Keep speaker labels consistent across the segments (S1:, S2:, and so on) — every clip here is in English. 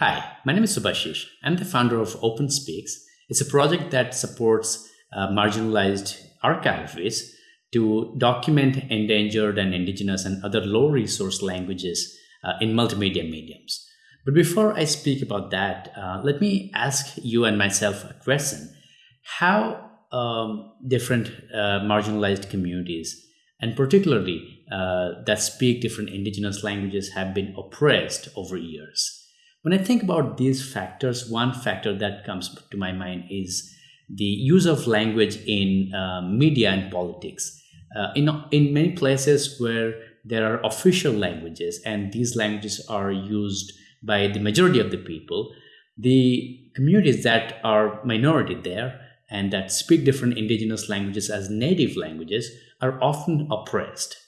S1: Hi, my name is Subhashish. I'm the founder of OpenSpeaks. It's a project that supports uh, marginalized archivists to document endangered and indigenous and other low resource languages uh, in multimedia mediums. But before I speak about that, uh, let me ask you and myself a question. How um, different uh, marginalized communities, and particularly uh, that speak different indigenous languages, have been oppressed over years? When I think about these factors, one factor that comes to my mind is the use of language in uh, media and politics. Uh, in, in many places where there are official languages and these languages are used by the majority of the people, the communities that are minority there and that speak different indigenous languages as native languages are often oppressed.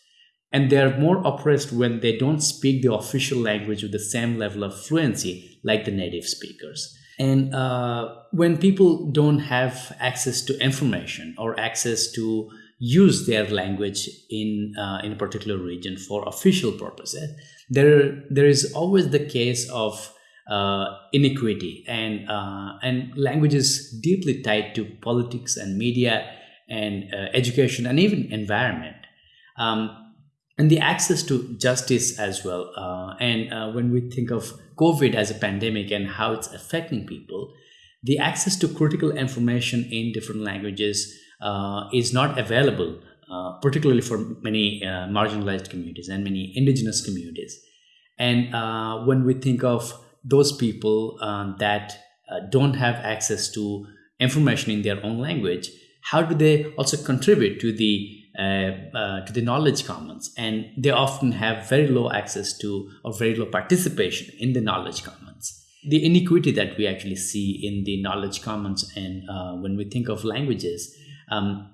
S1: And they're more oppressed when they don't speak the official language with the same level of fluency like the native speakers. And uh, when people don't have access to information or access to use their language in uh, in a particular region for official purposes, there there is always the case of uh, inequity and uh, and language is deeply tied to politics and media and uh, education and even environment. Um, and the access to justice as well. Uh, and uh, when we think of COVID as a pandemic and how it's affecting people, the access to critical information in different languages uh, is not available, uh, particularly for many uh, marginalized communities and many indigenous communities. And uh, when we think of those people that don't have access to information in their own language, how do they also contribute to the to the knowledge commons. And they often have very low access to or very low participation in the knowledge commons. The inequity that we actually see in the knowledge commons and uh, when we think of languages um,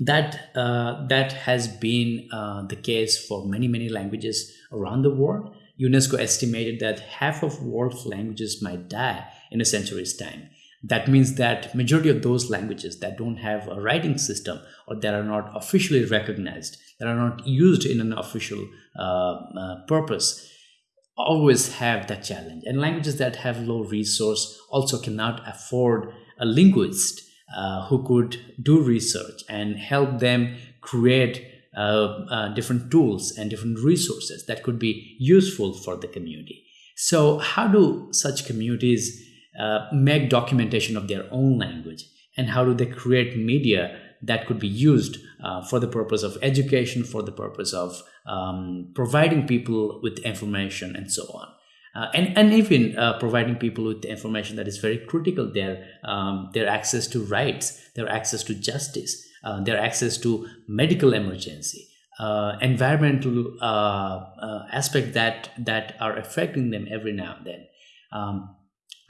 S1: that uh, that has been uh, the case for many many languages around the world. Unesco estimated that half of world's languages might die in a century's time that means that majority of those languages that don't have a writing system or that are not officially recognized that are not used in an official uh, uh, purpose always have that challenge. And languages that have low resource also cannot afford a linguist uh, who could do research and help them create uh, uh, different tools and different resources that could be useful for the community. So how do such communities uh, make documentation of their own language? And how do they create media that could be used uh, for the purpose of education for the purpose of um, providing people with information and so on? Uh, and, and even uh, providing people with information that is very critical their um, their access to rights their access to justice uh, their access to medical emergency uh, environmental aspect that that are affecting them every now and then. Um,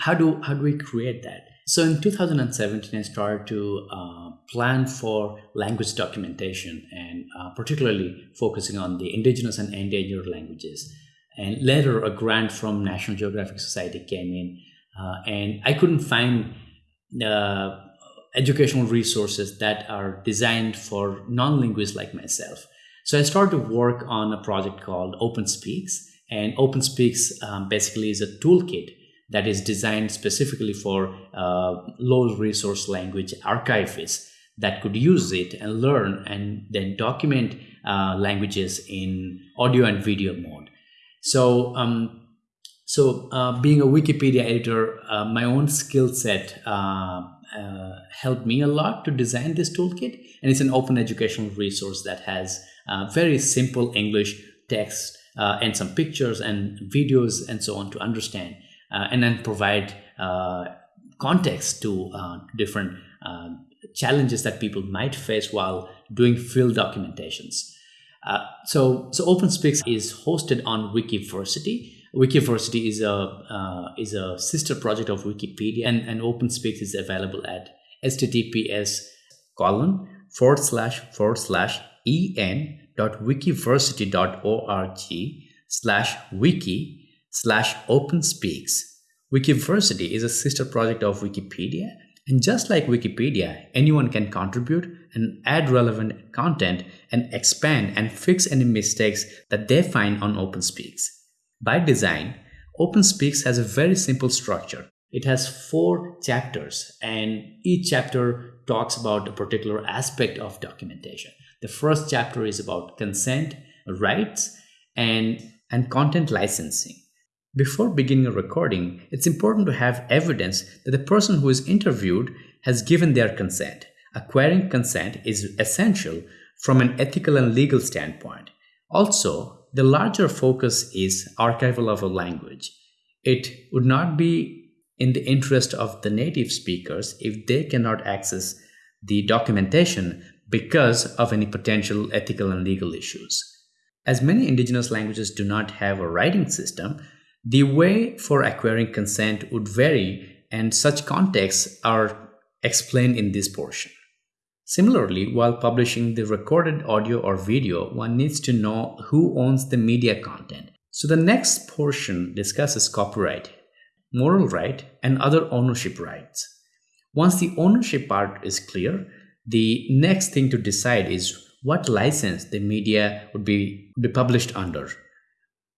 S1: how do how do we create that? So in 2017 i started to uh, plan for language documentation and uh, particularly focusing on the indigenous and endangered languages. And later a grant from national geographic society came in uh, and i couldn't find uh, educational resources that are designed for non-linguists like myself. So i started to work on a project called OpenSpeaks and OpenSpeaks um, basically is a toolkit that is designed specifically for uh, low resource language archivists that could use it and learn and then document uh, languages in audio and video mode. So, um, so uh, being a Wikipedia editor, uh, my own skill set uh, uh, helped me a lot to design this toolkit. And it's an open educational resource that has very simple English text and some pictures and videos and so on to understand and then provide uh, context to uh, different challenges that people might face while doing field documentations. Uh, so, so OpenSpeaks is hosted on Wikiversity. Wikiversity is a uh, is a sister project of Wikipedia, and, and OpenSpeaks is available at https colon forward slash forward slash en dot wikiversity dot org slash wiki slash OpenSpeaks. Wikiversity is a sister project of Wikipedia, and just like Wikipedia, anyone can contribute and add relevant content and expand and fix any mistakes that they find on OpenSpeaks. By design, OpenSpeaks has a very simple structure. It has four chapters, and each chapter talks about a particular aspect of documentation. The first chapter is about consent, rights, and, and content licensing. Before beginning a recording, it's important to have evidence that the person who is interviewed has given their consent. Acquiring consent is essential from an ethical and legal standpoint. Also, the larger focus is archival of a language. It would not be in the interest of the native speakers if they cannot access the documentation because of any potential ethical and legal issues. As many indigenous languages do not have a writing system, the way for acquiring consent would vary, and such contexts are explained in this portion. Similarly, while publishing the recorded audio or video, one needs to know who owns the media content. So the next portion discusses copyright, moral right, and other ownership rights. Once the ownership part is clear, the next thing to decide is what license the media would be, be published under.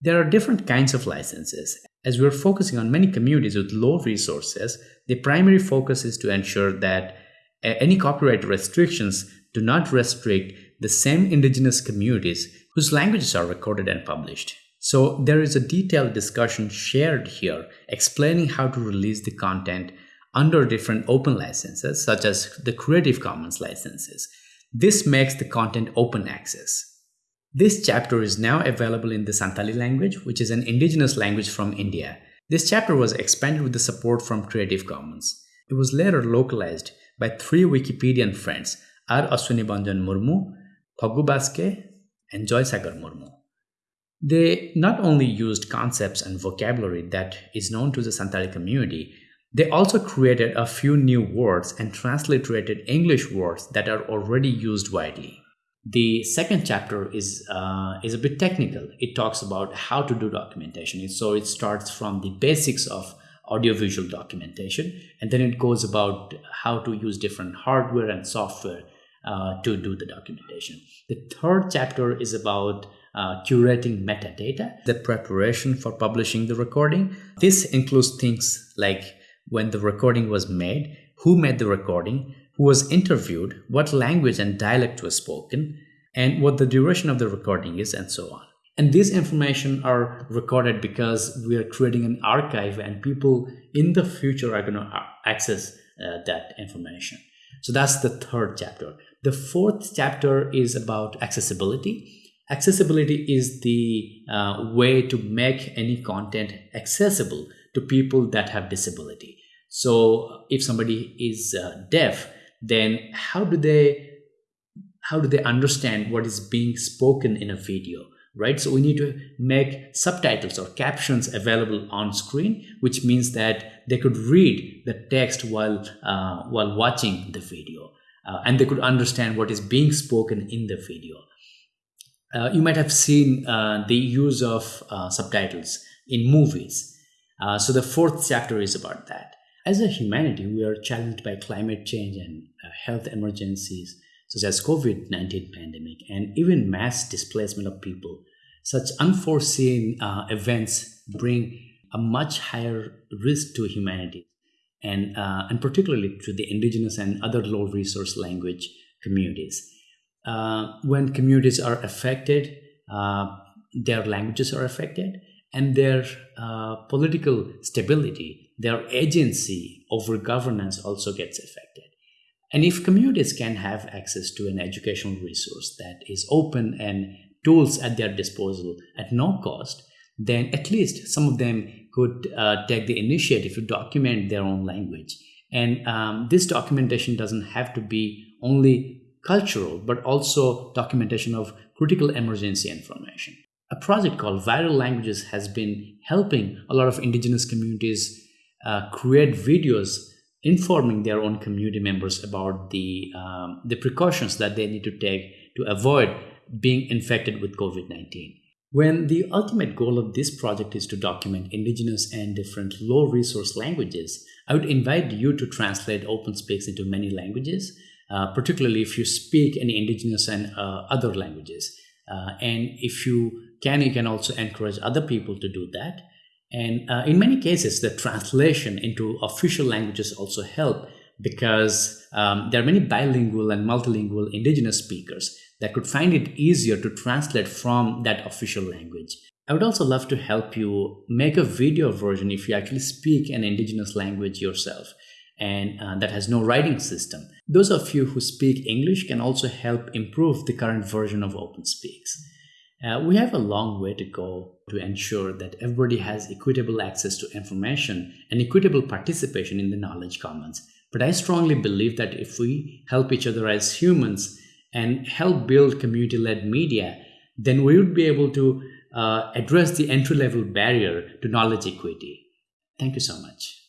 S1: There are different kinds of licenses. As we're focusing on many communities with low resources, the primary focus is to ensure that uh, any copyright restrictions do not restrict the same indigenous communities whose languages are recorded and published. So there is a detailed discussion shared here explaining how to release the content under different open licenses such as the Creative Commons licenses. This makes the content open access. This chapter is now available in the Santali language, which is an indigenous language from India. This chapter was expanded with the support from Creative Commons. It was later localized by three Wikipedian friends, R. Aswini Banjan Murmu, Phagu Baske, and Joy Sagar Murmu. They not only used concepts and vocabulary that is known to the Santali community, they also created a few new words and transliterated English words that are already used widely. The second chapter is uh, is a bit technical. It talks about how to do documentation. So it starts from the basics of audiovisual documentation, and then it goes about how to use different hardware and software uh, to do the documentation. The third chapter is about uh, curating metadata, the preparation for publishing the recording. This includes things like when the recording was made, who made the recording, who was interviewed, what language and dialect was spoken, and what the duration of the recording is, and so on. And these information are recorded because we are creating an archive and people in the future are going to access uh, that information. So that's the third chapter. The fourth chapter is about accessibility. Accessibility is the uh, way to make any content accessible to people that have disability. So if somebody is uh, deaf, then how do they how do they understand what is being spoken in a video right? So we need to make subtitles or captions available on screen which means that they could read the text while uh, while watching the video uh, and they could understand what is being spoken in the video. Uh, you might have seen uh, the use of uh, subtitles in movies. Uh, so the fourth chapter is about that. As a humanity, we are challenged by climate change and health emergencies such as COVID-19 pandemic and even mass displacement of people. Such unforeseen uh, events bring a much higher risk to humanity and, uh, and particularly to the indigenous and other low resource language communities. Uh, when communities are affected, uh, their languages are affected and their uh, political stability their agency over governance also gets affected. And if communities can have access to an educational resource that is open and tools at their disposal at no cost, then at least some of them could uh, take the initiative to document their own language. And um, this documentation doesn't have to be only cultural, but also documentation of critical emergency information. A project called Viral Languages has been helping a lot of indigenous communities uh, create videos informing their own community members about the um, the precautions that they need to take to avoid being infected with COVID-19. When the ultimate goal of this project is to document indigenous and different low resource languages, I would invite you to translate OpenSpeaks into many languages, uh, particularly if you speak any indigenous and uh, other languages. Uh, and if you can, you can also encourage other people to do that. And uh, in many cases, the translation into official languages also help because um, there are many bilingual and multilingual indigenous speakers that could find it easier to translate from that official language. I would also love to help you make a video version if you actually speak an indigenous language yourself and uh, that has no writing system. Those of you who speak English can also help improve the current version of OpenSpeaks. Uh, we have a long way to go to ensure that everybody has equitable access to information and equitable participation in the knowledge commons. But I strongly believe that if we help each other as humans and help build community led media, then we would be able to uh, address the entry level barrier to knowledge equity. Thank you so much.